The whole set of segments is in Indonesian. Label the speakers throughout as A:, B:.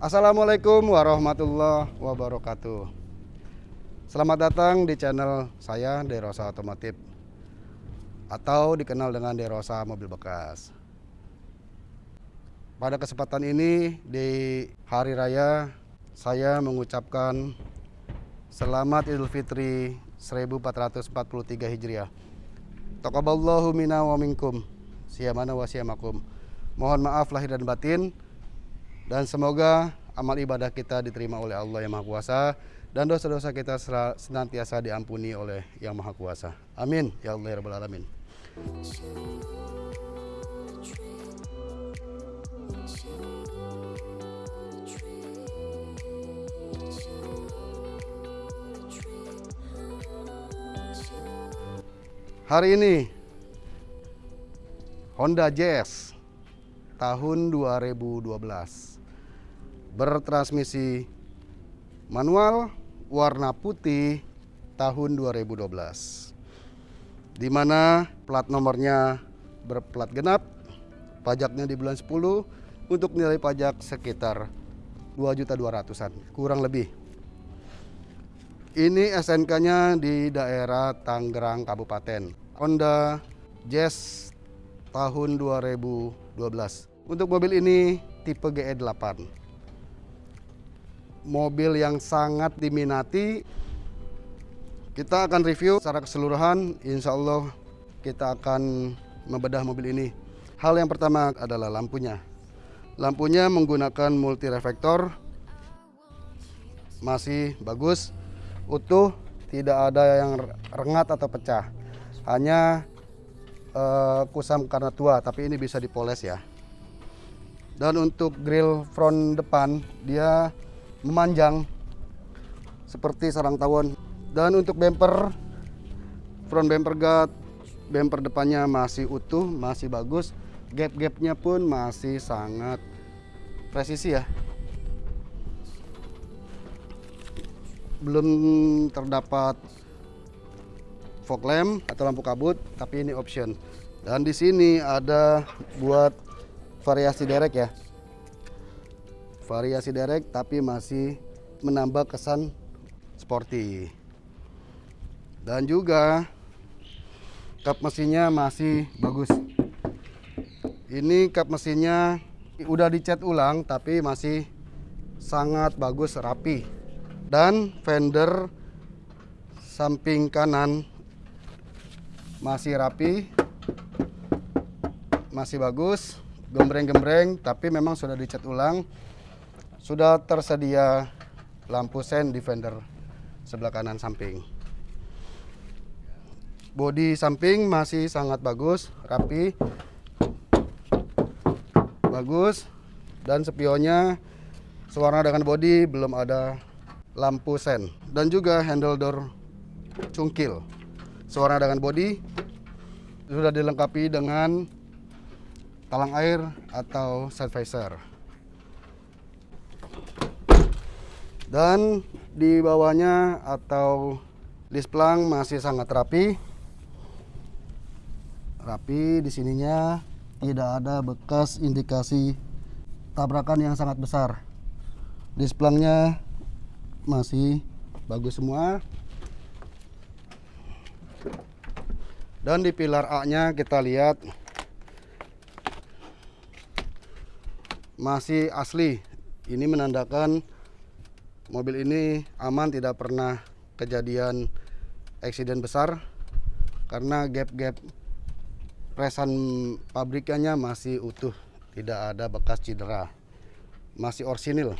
A: Assalamualaikum warahmatullahi wabarakatuh. Selamat datang di channel saya Derosa Otomotif atau dikenal dengan Derosa Mobil Bekas. Pada kesempatan ini di hari raya saya mengucapkan selamat Idul Fitri 1443 Hijriah. Taqabballahu minna wa minkum. Siyamana wa siyamakum. Mohon maaf lahir dan batin dan semoga amal ibadah kita diterima oleh Allah yang Maha Kuasa dan dosa-dosa kita senantiasa diampuni oleh Yang Maha Kuasa. Amin ya Allah ya Rabbal Alamin. Hari ini Honda Jazz tahun 2012 bertransmisi manual warna putih tahun 2012 di mana plat nomornya berplat genap pajaknya di bulan 10 untuk nilai pajak sekitar 2.200-an kurang lebih. Ini SNK nya di daerah Tangerang Kabupaten Honda Jazz tahun 2012 untuk mobil ini tipe GE8 mobil yang sangat diminati. Kita akan review secara keseluruhan, insya Allah kita akan membedah mobil ini. Hal yang pertama adalah lampunya. Lampunya menggunakan multi reflektor, masih bagus, utuh, tidak ada yang rengat atau pecah. Hanya uh, kusam karena tua, tapi ini bisa dipoles ya. Dan untuk grill front depan, dia memanjang seperti sarang tawon. Dan untuk bumper front bumper guard bumper depannya masih utuh masih bagus. Gap-gapnya pun masih sangat presisi ya. Belum terdapat fog lamp atau lampu kabut tapi ini option. Dan di sini ada buat variasi derek ya variasi derek tapi masih menambah kesan sporty. Dan juga kap mesinnya masih bagus. Ini kap mesinnya udah dicat ulang tapi masih sangat bagus rapi. Dan fender samping kanan masih rapi masih bagus gembreng-gembreng tapi memang sudah dicat ulang sudah tersedia lampu sen di fender sebelah kanan samping. Bodi samping masih sangat bagus, rapi, bagus, dan spionnya sewarna dengan bodi belum ada lampu sen dan juga handle door cungkil sewarna dengan bodi sudah dilengkapi dengan talang air atau side visor. Dan di bawahnya atau displang masih sangat rapi. Rapi di sininya tidak ada bekas indikasi tabrakan yang sangat besar. Displangnya masih bagus semua. Dan di pilar A nya kita lihat masih asli. Ini menandakan mobil ini aman tidak pernah kejadian eksiden besar karena gap-gap presan pabrikannya masih utuh tidak ada bekas cedera masih orsinil.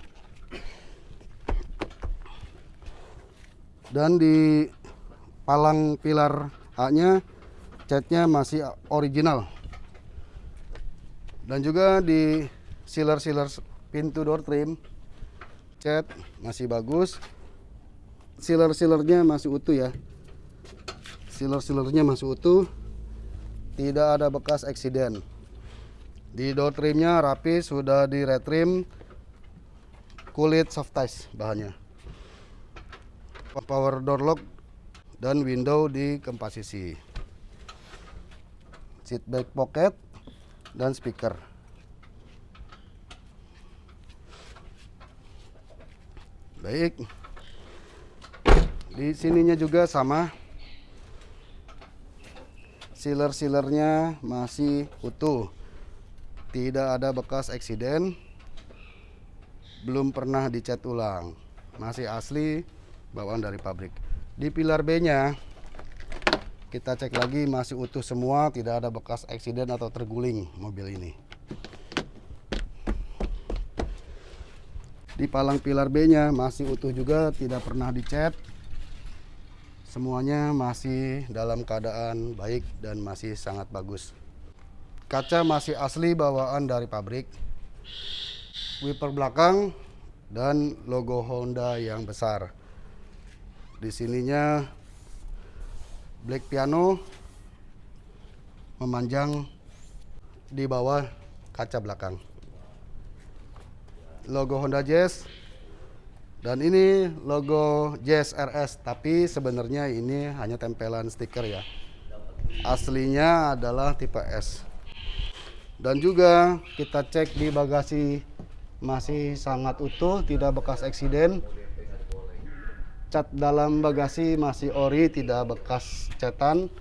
A: Dan di palang pilar A nya catnya masih original. Dan juga di sealer-sealer pintu door trim cat masih bagus. Sealer-sealernya masih utuh ya. Sealer-sealernya masih utuh. Tidak ada bekas eksiden. Di door trimnya rapi sudah di retrim. Kulit soft touch bahannya. Power door lock dan window di keempat sisi. Seat back pocket dan speaker Baik. Di sininya juga sama. Sealer-sealernya masih utuh. Tidak ada bekas eksiden. Belum pernah dicat ulang. Masih asli bawaan dari pabrik. Di pilar B-nya kita cek lagi masih utuh semua, tidak ada bekas eksiden atau terguling mobil ini. Di palang pilar B-nya masih utuh juga, tidak pernah dicat. Semuanya masih dalam keadaan baik dan masih sangat bagus. Kaca masih asli bawaan dari pabrik. Wiper belakang dan logo Honda yang besar. Di sininya black piano memanjang di bawah kaca belakang. Logo Honda Jazz dan ini logo Jazz RS, tapi sebenarnya ini hanya tempelan stiker ya. Aslinya adalah tipe S. Dan juga kita cek di bagasi masih sangat utuh, tidak bekas eksiden. Cat dalam bagasi masih ori, tidak bekas cetan.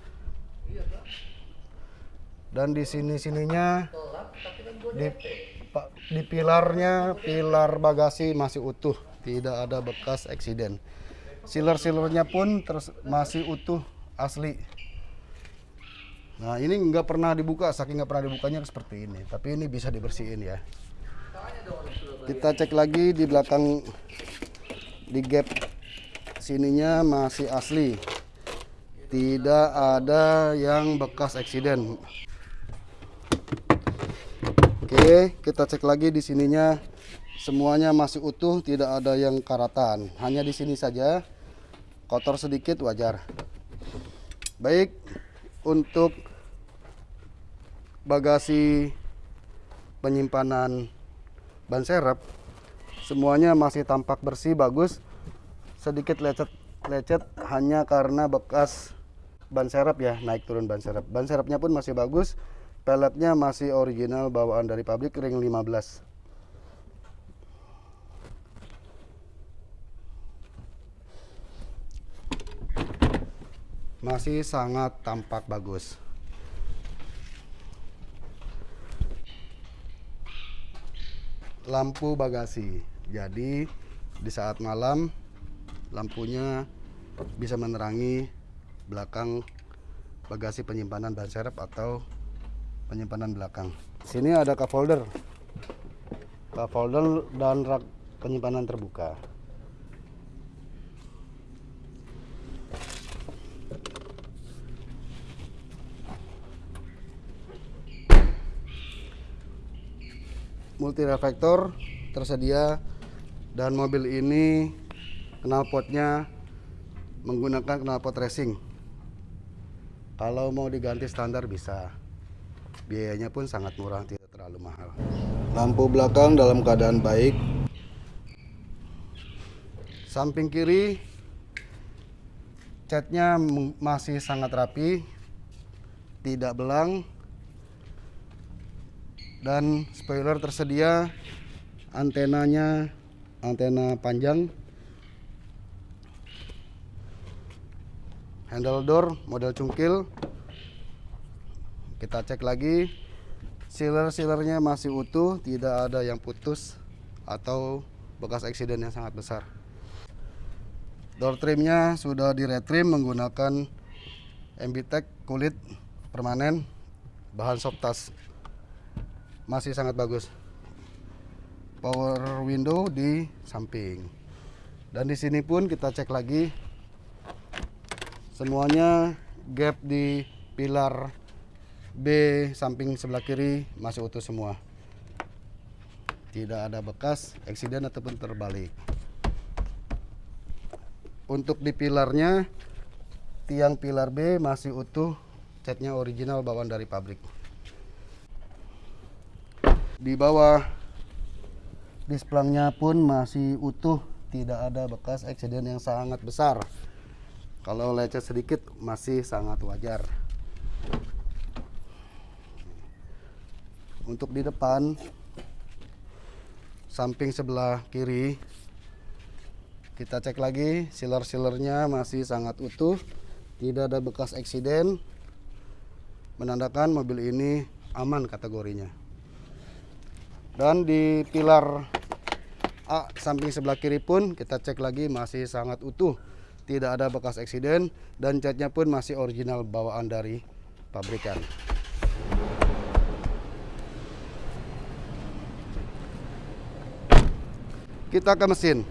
A: Dan di sini-sininya di, di pilarnya, pilar bagasi masih utuh tidak ada bekas eksiden. Sealer-sealernya pun terus masih utuh asli. Nah ini nggak pernah dibuka, saking nggak pernah dibukanya seperti ini. Tapi ini bisa dibersihin ya. Kita cek lagi di belakang di gap sininya masih asli. Tidak ada yang bekas eksiden. Oke, kita cek lagi di sininya Semuanya masih utuh, tidak ada yang karatan. Hanya di sini saja. Kotor sedikit wajar. Baik, untuk bagasi penyimpanan ban serep semuanya masih tampak bersih bagus. Sedikit lecet-lecet hanya karena bekas ban serep ya, naik turun ban serep. Ban serepnya pun masih bagus. Peletnya masih original bawaan dari pabrik ring 15. masih sangat tampak bagus. Lampu bagasi. Jadi di saat malam lampunya bisa menerangi belakang bagasi penyimpanan ban serep atau penyimpanan belakang. Sini ada cup holder. Cup holder dan rak penyimpanan terbuka. multi reflektor tersedia dan mobil ini knalpotnya menggunakan knalpot racing kalau mau diganti standar bisa biayanya pun sangat murah tidak terlalu mahal. Lampu belakang dalam keadaan baik. Samping kiri catnya masih sangat rapi tidak belang. Dan spoiler tersedia antenanya antena panjang. Handle door model cungkil kita cek lagi sealer-sealernya masih utuh tidak ada yang putus atau bekas eksiden yang sangat besar door trimnya sudah di retrim menggunakan MBTEK kulit permanen bahan soft touch masih sangat bagus. Power window di samping. Dan di sini pun kita cek lagi semuanya gap di pilar B samping sebelah kiri masih utuh semua. Tidak ada bekas eksiden ataupun terbalik. Untuk di pilarnya tiang pilar B masih utuh, catnya original bawaan dari pabrik di bawah displangnya pun masih utuh tidak ada bekas eksiden yang sangat besar kalau lecet sedikit masih sangat wajar untuk di depan samping sebelah kiri kita cek lagi sealer-sealernya masih sangat utuh tidak ada bekas eksiden menandakan mobil ini aman kategorinya. Dan di pilar A samping sebelah kiri pun kita cek lagi masih sangat utuh tidak ada bekas eksiden dan catnya pun masih original bawaan dari pabrikan kita ke mesin.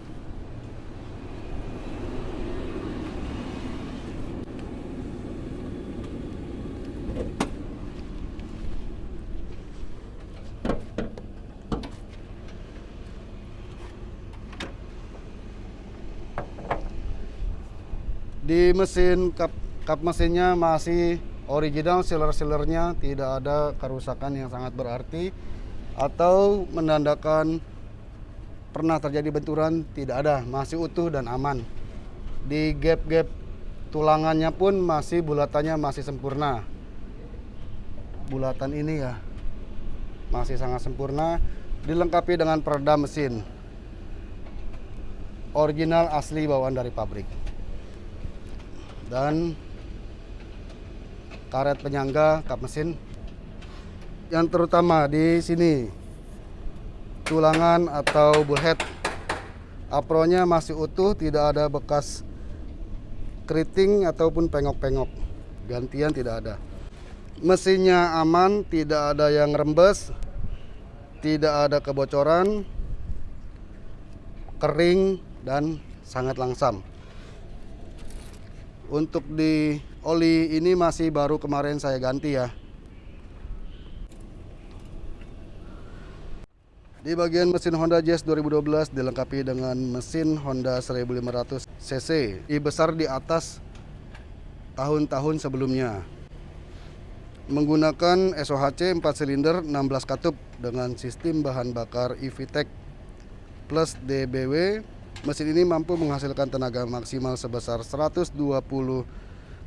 A: Di mesin kap, kap mesinnya masih original sealer-sealernya tidak ada kerusakan yang sangat berarti atau menandakan pernah terjadi benturan tidak ada masih utuh dan aman. Di gap-gap tulangannya pun masih bulatannya masih sempurna. Bulatan ini ya masih sangat sempurna dilengkapi dengan peredam mesin. Original asli bawaan dari pabrik. Dan karet penyangga kap mesin. Yang terutama di sini tulangan atau bullhead. Apronya masih utuh tidak ada bekas keriting ataupun pengok-pengok. Gantian tidak ada. Mesinnya aman tidak ada yang rembes tidak ada kebocoran kering dan sangat langsam. Untuk di oli ini masih baru kemarin saya ganti ya. Di bagian mesin Honda Jazz 2012 dilengkapi dengan mesin Honda 1500 cc. Besar di atas tahun-tahun sebelumnya. Menggunakan SOHC 4 silinder 16 katup dengan sistem bahan bakar EVTEC plus DBW Mesin ini mampu menghasilkan tenaga maksimal sebesar 120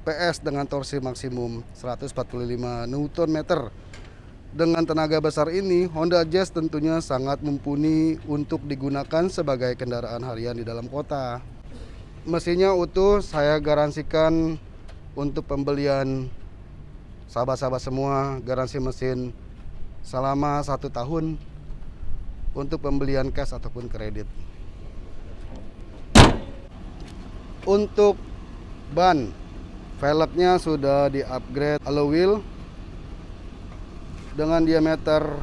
A: PS dengan torsi maksimum 145 Nm. Dengan tenaga besar ini, Honda Jazz tentunya sangat mumpuni untuk digunakan sebagai kendaraan harian di dalam kota. Mesinnya utuh, saya garansikan untuk pembelian sahabat-sahabat semua, garansi mesin selama satu tahun untuk pembelian cash ataupun kredit. Untuk ban, velgnya sudah di upgrade alloy wheel dengan diameter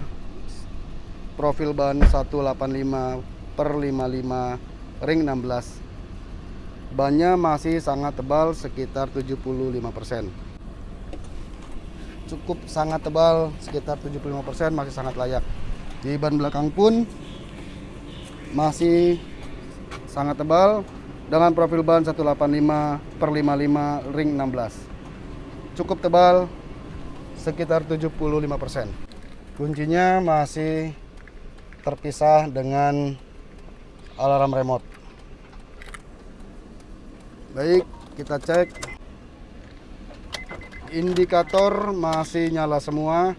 A: profil ban 185 per 55 ring 16 bannya masih sangat tebal sekitar 75% cukup sangat tebal sekitar 75% masih sangat layak. Di ban belakang pun masih sangat tebal dengan profil ban 185 per 55 ring 16 cukup tebal sekitar 75% kuncinya masih terpisah dengan alarm remote. Baik kita cek. Indikator masih nyala semua.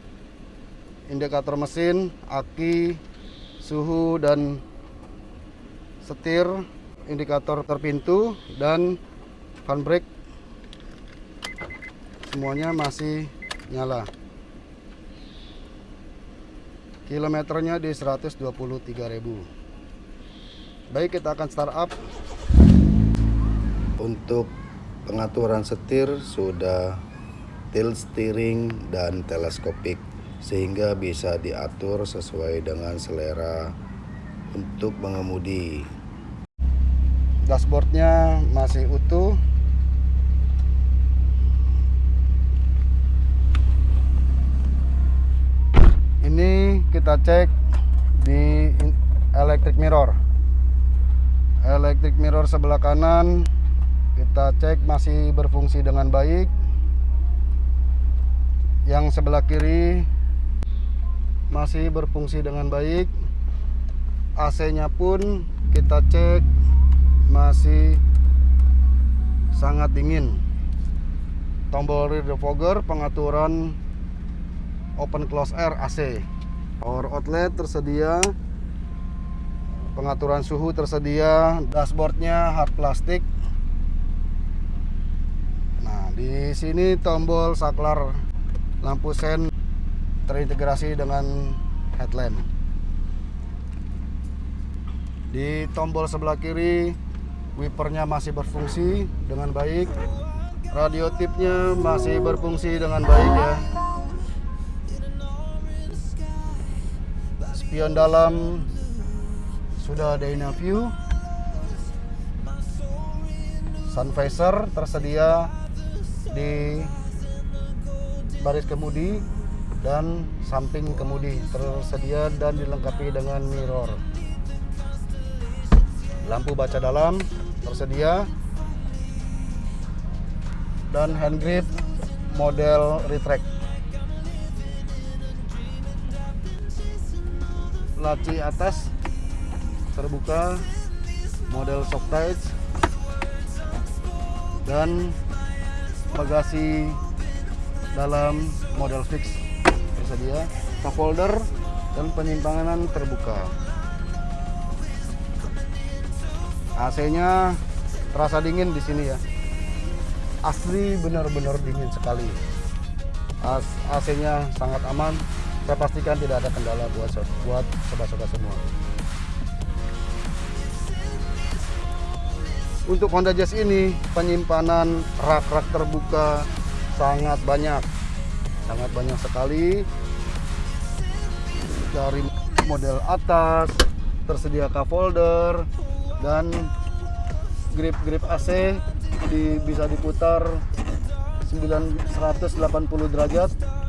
A: Indikator mesin aki suhu dan setir. Indikator terpintu dan fan brake. Semuanya masih nyala. Kilometernya di 123.000 baik kita akan start up. Untuk pengaturan setir sudah tilt steering dan teleskopik sehingga bisa diatur sesuai dengan selera untuk mengemudi dashboardnya masih utuh ini kita cek di electric mirror. Electric mirror sebelah kanan kita cek masih berfungsi dengan baik. Yang sebelah kiri masih berfungsi dengan baik. AC nya pun kita cek masih sangat dingin. Tombol rear defogger pengaturan open close air AC power outlet tersedia. Pengaturan suhu tersedia. Dashboardnya hard plastik. Nah di sini tombol saklar lampu sen terintegrasi dengan headlamp. Di tombol sebelah kiri wipernya masih berfungsi dengan baik. Radio tipnya masih berfungsi dengan baik ya spion dalam sudah ada view sun visor tersedia di baris kemudi dan samping kemudi tersedia dan dilengkapi dengan mirror. Lampu baca dalam tersedia dan hand grip model retract laci atas terbuka model soft touch dan bagasi dalam model fix. Tersedia cup holder dan penyimpanan terbuka. AC-nya terasa dingin di sini ya. Asli benar-benar dingin sekali. AC-nya sangat aman saya pastikan tidak ada kendala buat buat sobat-sobat semua. Untuk Honda Jazz ini penyimpanan rak-rak terbuka sangat banyak. Sangat banyak sekali. Dari model atas tersedia cup holder dan grip-grip AC di, bisa diputar 980 derajat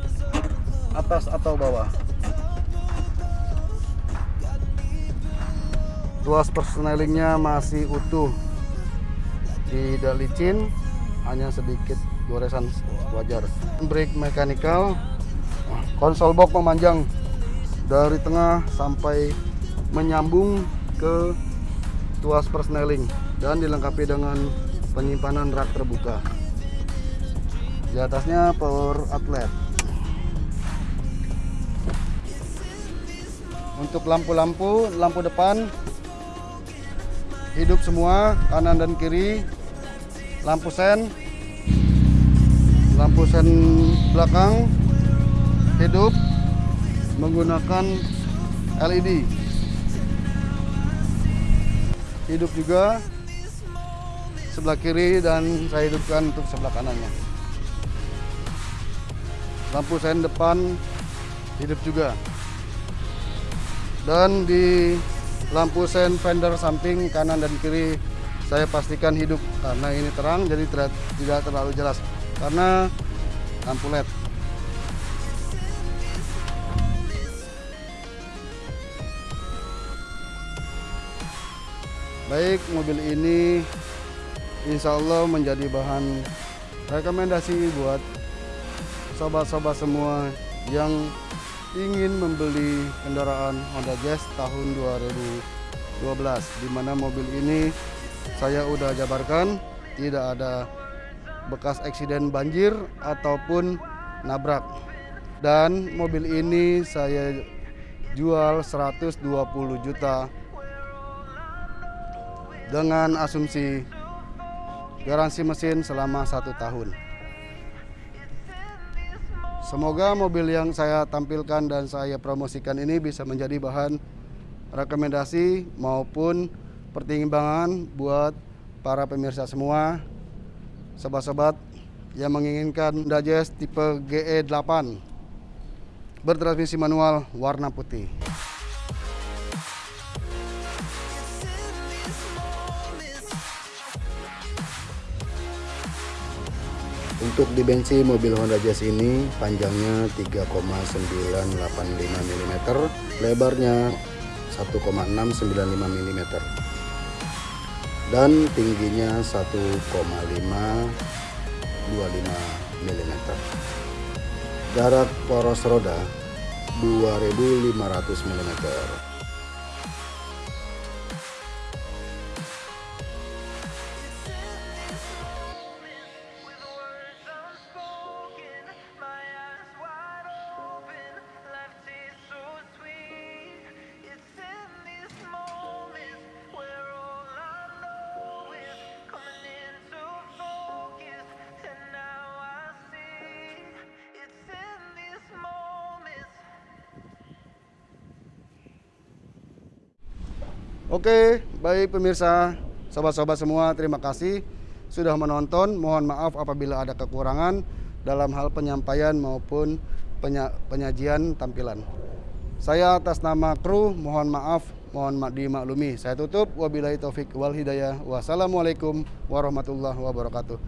A: atas atau bawah? Tuas persnelingnya masih utuh. Tidak licin hanya sedikit goresan wajar. Brake mechanical konsol box memanjang dari tengah sampai menyambung ke tuas persneling dan dilengkapi dengan penyimpanan rak terbuka. Di atasnya power outlet untuk lampu-lampu lampu depan hidup semua kanan dan kiri lampu sen lampu sen belakang hidup menggunakan LED hidup juga sebelah kiri dan saya hidupkan untuk sebelah kanannya. Lampu sen depan hidup juga dan di lampu sen fender samping kanan dan kiri saya pastikan hidup. Karena ini terang jadi tidak terlalu jelas. Karena lampu LED. Baik mobil ini insya Allah menjadi bahan rekomendasi buat sobat-sobat semua yang ingin membeli kendaraan Honda Jazz tahun 2012 di mana mobil ini saya udah jabarkan tidak ada bekas eksiden banjir ataupun nabrak. Dan mobil ini saya jual 120 juta dengan asumsi garansi mesin selama satu tahun semoga mobil yang saya tampilkan dan saya promosikan ini bisa menjadi bahan rekomendasi maupun pertimbangan buat para pemirsa semua, sobat-sobat yang menginginkan Jazz tipe GE8 bertransmisi manual warna putih. Untuk dimensi mobil Honda Jazz ini panjangnya 3,985 mm, lebarnya 1,695 mm dan tingginya 1,525 mm. Jarak poros roda 2500 mm. Oke, baik pemirsa, sobat-sobat semua, terima kasih sudah menonton. Mohon maaf apabila ada kekurangan dalam hal penyampaian maupun penya penyajian tampilan. Saya atas nama kru mohon maaf, mohon dimaklumi. Saya tutup wabillahi taufik wal hidayah. Wassalamualaikum warahmatullahi wabarakatuh.